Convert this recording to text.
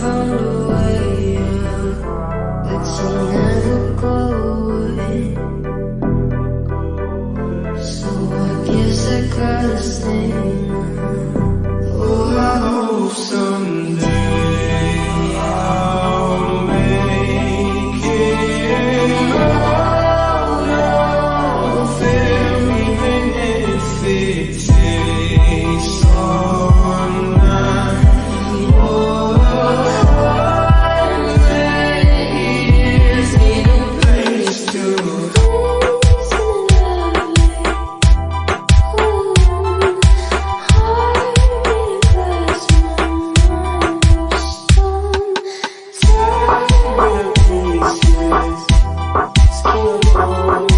found a way out, but she never go away. So I guess I gotta stay. oh, oh.